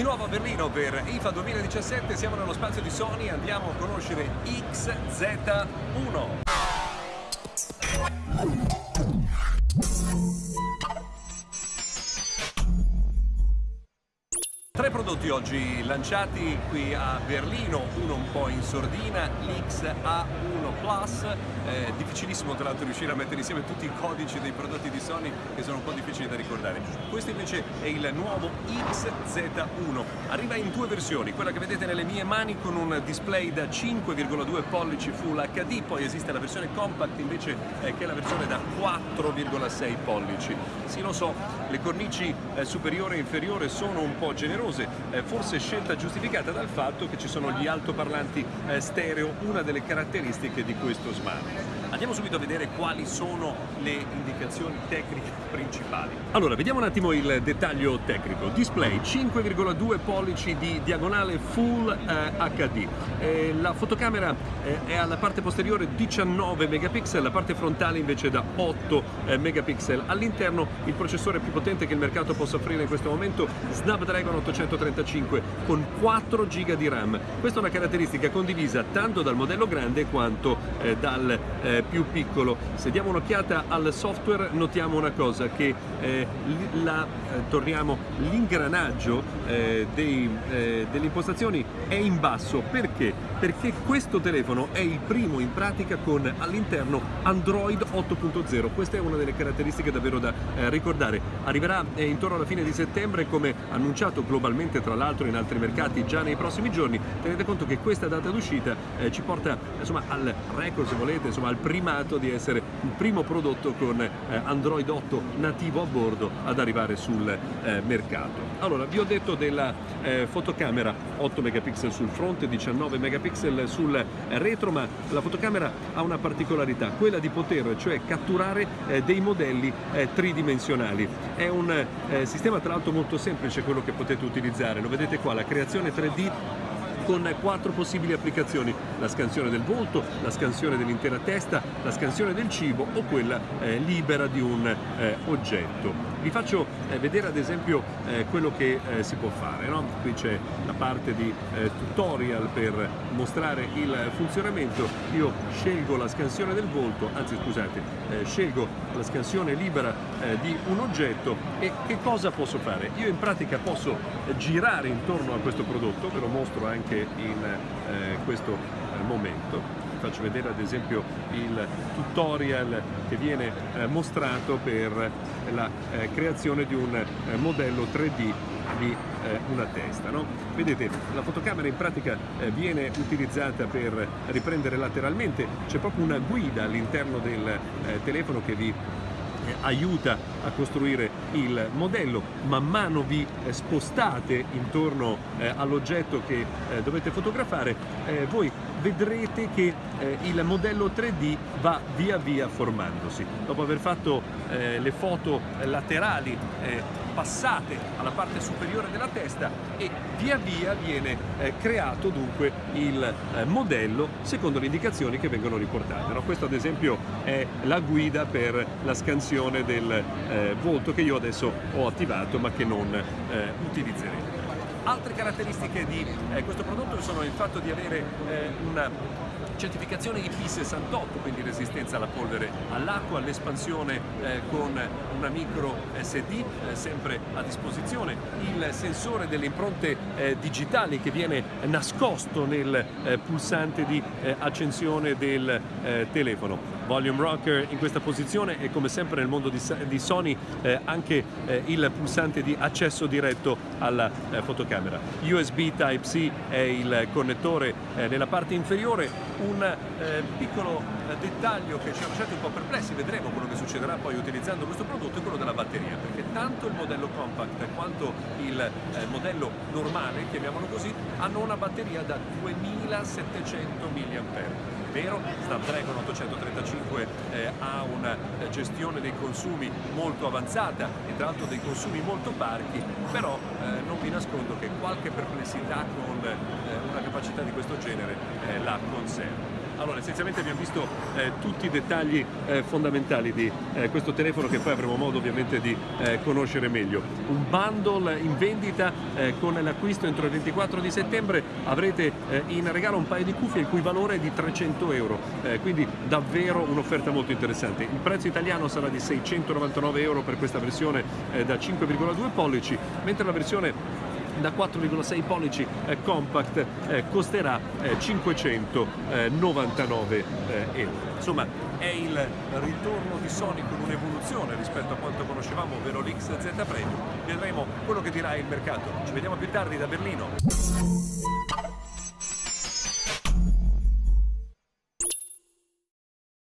di nuovo a Berlino per IFA 2017, siamo nello spazio di Sony, andiamo a conoscere XZ1. Tre prodotti oggi lanciati qui a Berlino, uno un po' in sordina, l'XA1 Plus, eh, difficilissimo tra l'altro riuscire a mettere insieme tutti i codici dei prodotti di Sony che sono un po' difficili da ricordare. Questo invece è il nuovo XZ1, arriva in due versioni, quella che vedete nelle mie mani con un display da 5,2 pollici Full HD, poi esiste la versione compact invece eh, che è la versione da 4,6 pollici. Sì lo so, le cornici eh, superiore e inferiore sono un po' generose, eh, forse scelta giustificata dal fatto che ci sono gli altoparlanti eh, stereo, una delle caratteristiche di questo smart. Andiamo subito a vedere quali sono le indicazioni tecniche principali. Allora, vediamo un attimo il dettaglio tecnico. Display 5,2 pollici di diagonale Full eh, HD. Eh, la fotocamera eh, è alla parte posteriore 19 megapixel, la parte frontale invece da 8 eh, megapixel. All'interno il processore più potente che il mercato possa offrire in questo momento, Snapdragon 835 con 4 GB di RAM. Questa è una caratteristica condivisa tanto dal modello grande quanto eh, dal eh, più piccolo. Se diamo un'occhiata al software notiamo una cosa, che eh, eh, l'ingranaggio eh, eh, delle impostazioni è in basso. Perché? Perché questo telefono è il primo in pratica con all'interno Android 8.0. Questa è una delle caratteristiche davvero da ricordare. Arriverà intorno alla fine di settembre come annunciato globalmente tra l'altro in altri mercati già nei prossimi giorni. Tenete conto che questa data d'uscita ci porta insomma, al record se volete, insomma, al primato di essere il primo prodotto con eh, Android 8 nativo a bordo ad arrivare sul eh, mercato. Allora, vi ho detto della eh, fotocamera 8 megapixel sul fronte, 19 megapixel sul retro, ma la fotocamera ha una particolarità, quella di poter cioè catturare dei modelli tridimensionali. È un sistema tra l'altro molto semplice quello che potete utilizzare, lo vedete qua, la creazione 3D con quattro possibili applicazioni, la scansione del volto, la scansione dell'intera testa, la scansione del cibo o quella eh, libera di un eh, oggetto. Vi faccio eh, vedere ad esempio eh, quello che eh, si può fare, no? qui c'è la parte di tutorial per mostrare il funzionamento, io scelgo la scansione del volto, anzi scusate, scelgo la scansione libera di un oggetto e che cosa posso fare? Io in pratica posso girare intorno a questo prodotto, ve lo mostro anche in questo momento faccio vedere ad esempio il tutorial che viene eh, mostrato per la eh, creazione di un eh, modello 3D di eh, una testa. No? Vedete, la fotocamera in pratica eh, viene utilizzata per riprendere lateralmente, c'è proprio una guida all'interno del eh, telefono che vi aiuta a costruire il modello, man mano vi eh, spostate intorno eh, all'oggetto che eh, dovete fotografare, voi vedrete che il modello 3D va via via formandosi. Dopo aver fatto le foto laterali passate alla parte superiore della testa e via via viene eh, creato dunque il eh, modello secondo le indicazioni che vengono riportate. No? Questo ad esempio è la guida per la scansione del eh, volto che io adesso ho attivato ma che non eh, utilizzeremo. Altre caratteristiche di eh, questo prodotto sono il fatto di avere eh, una certificazione IP68, quindi resistenza alla polvere all'acqua, l'espansione eh, con una micro SD eh, sempre a disposizione, il sensore delle impronte eh, digitali che viene nascosto nel eh, pulsante di eh, accensione del eh, telefono. Volume Rocker in questa posizione e come sempre nel mondo di, di Sony eh, anche eh, il pulsante di accesso diretto alla eh, fotocamera. USB Type-C è il connettore nella parte inferiore, un eh, piccolo eh, dettaglio che ci ha lasciato un po' perplessi, vedremo quello che succederà poi utilizzando questo prodotto, è quello della batteria, perché tanto il modello compact quanto il eh, modello normale, chiamiamolo così, hanno una batteria da 2700 mAh vero, Snapdragon 835 eh, ha una eh, gestione dei consumi molto avanzata e tra l'altro dei consumi molto parchi, però eh, non vi nascondo che qualche perplessità con eh, una capacità di questo genere eh, la conserva. Allora, essenzialmente abbiamo visto eh, tutti i dettagli eh, fondamentali di eh, questo telefono che poi avremo modo ovviamente di eh, conoscere meglio. Un bundle in vendita eh, con l'acquisto entro il 24 di settembre avrete eh, in regalo un paio di cuffie il cui valore è di 300 euro, quindi davvero un'offerta molto interessante. Il prezzo italiano sarà di 699 euro per questa versione da 5,2 pollici, mentre la versione da 4,6 pollici eh, compact eh, costerà eh, 599 eh, euro. Insomma è il ritorno di Sony con un'evoluzione rispetto a quanto conoscevamo, ovvero l'XZ Premium. Vedremo quello che dirà il mercato. Ci vediamo più tardi da Berlino.